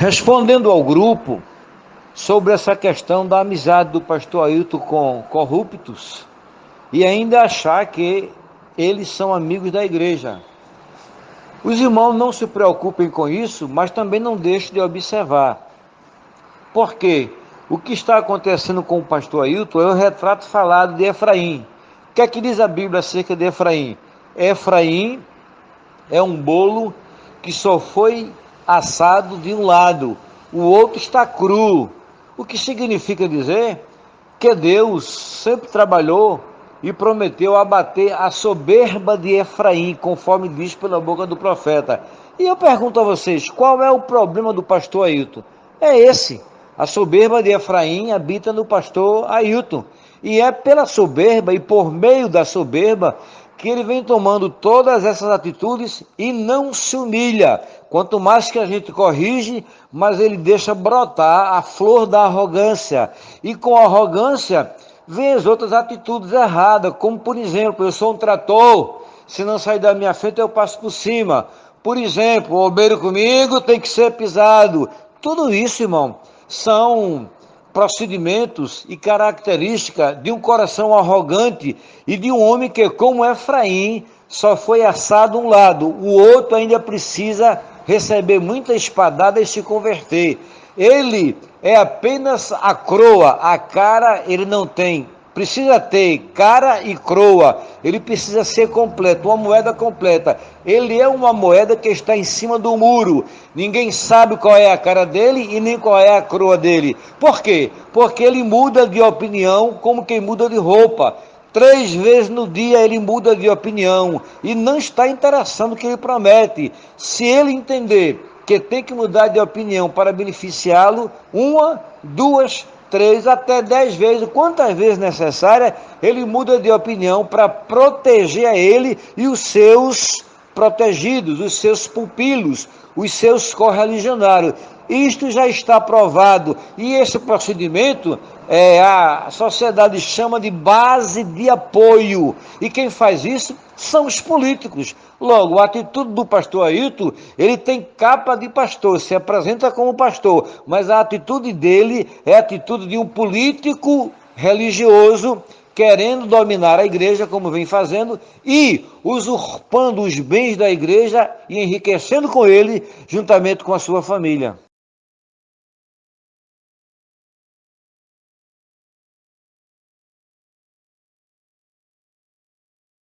Respondendo ao grupo sobre essa questão da amizade do pastor Ailton com corruptos e ainda achar que eles são amigos da igreja. Os irmãos não se preocupem com isso, mas também não deixem de observar. Porque o que está acontecendo com o pastor Ailton é o retrato falado de Efraim. O que é que diz a Bíblia acerca de Efraim? Efraim é um bolo que só foi assado de um lado, o outro está cru. O que significa dizer que Deus sempre trabalhou e prometeu abater a soberba de Efraim, conforme diz pela boca do profeta. E eu pergunto a vocês, qual é o problema do pastor Ailton? É esse. A soberba de Efraim habita no pastor Ailton. E é pela soberba e por meio da soberba que ele vem tomando todas essas atitudes e não se humilha. Quanto mais que a gente corrige, mais ele deixa brotar a flor da arrogância. E com arrogância vem as outras atitudes erradas, como por exemplo, eu sou um trator, se não sair da minha frente eu passo por cima. Por exemplo, o obeiro comigo tem que ser pisado. Tudo isso, irmão, são procedimentos e características de um coração arrogante e de um homem que, como Efraim, só foi assado um lado, o outro ainda precisa receber muita espadada e se converter. Ele é apenas a croa, a cara ele não tem precisa ter cara e croa, ele precisa ser completo, uma moeda completa. Ele é uma moeda que está em cima do muro. Ninguém sabe qual é a cara dele e nem qual é a croa dele. Por quê? Porque ele muda de opinião como quem muda de roupa. Três vezes no dia ele muda de opinião e não está interessando o que ele promete. Se ele entender que tem que mudar de opinião para beneficiá-lo, uma, duas, três até dez vezes, quantas vezes necessária, ele muda de opinião para proteger a ele e os seus protegidos, os seus pupilos, os seus correligionários. Isto já está provado e esse procedimento é, a sociedade chama de base de apoio. E quem faz isso são os políticos. Logo, a atitude do pastor Ailton, ele tem capa de pastor, se apresenta como pastor, mas a atitude dele é a atitude de um político religioso querendo dominar a igreja, como vem fazendo, e usurpando os bens da igreja e enriquecendo com ele, juntamente com a sua família.